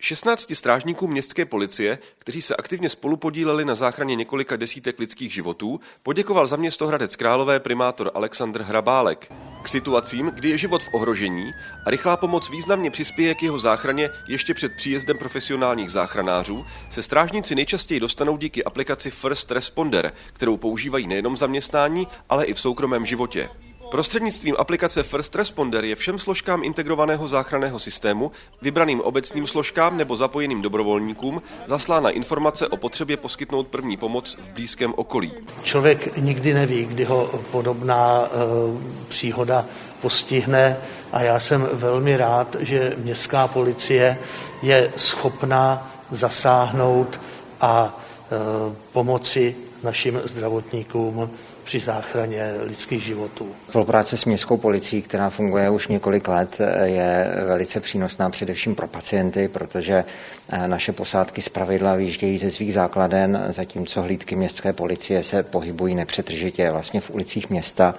16 strážníků městské policie, kteří se aktivně spolupodíleli na záchraně několika desítek lidských životů, poděkoval za město Hradec Králové primátor Alexandr Hrabálek. K situacím, kdy je život v ohrožení a rychlá pomoc významně přispěje k jeho záchraně ještě před příjezdem profesionálních záchranářů, se strážníci nejčastěji dostanou díky aplikaci First Responder, kterou používají nejenom zaměstnání, ale i v soukromém životě. Prostřednictvím aplikace First Responder je všem složkám integrovaného záchranného systému, vybraným obecním složkám nebo zapojeným dobrovolníkům zaslána informace o potřebě poskytnout první pomoc v blízkém okolí. Člověk nikdy neví, kdy ho podobná e, příhoda postihne a já jsem velmi rád, že městská policie je schopná zasáhnout a e, pomoci našim zdravotníkům při záchraně lidských životů. Spolupráce s městskou policií, která funguje už několik let, je velice přínosná především pro pacienty, protože eh, naše posádky zpravidla vyjíždějí ze svých základen, zatímco hlídky městské policie se pohybují nepřetržitě vlastně v ulicích města.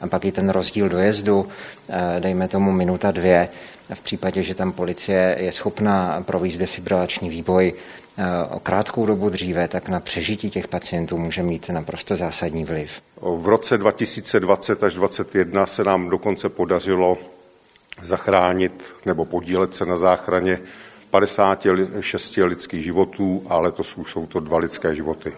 A pak i ten rozdíl dojezdu, eh, dejme tomu minuta dvě, v případě, že tam policie je schopná provést defibrilační výboj eh, o krátkou dobu dříve, tak na přežití těch pacientů může mít naprosto zásadní vliv. V roce 2020 až 2021 se nám dokonce podařilo zachránit nebo podílet se na záchraně 56 lidských životů a letos už jsou to dva lidské životy.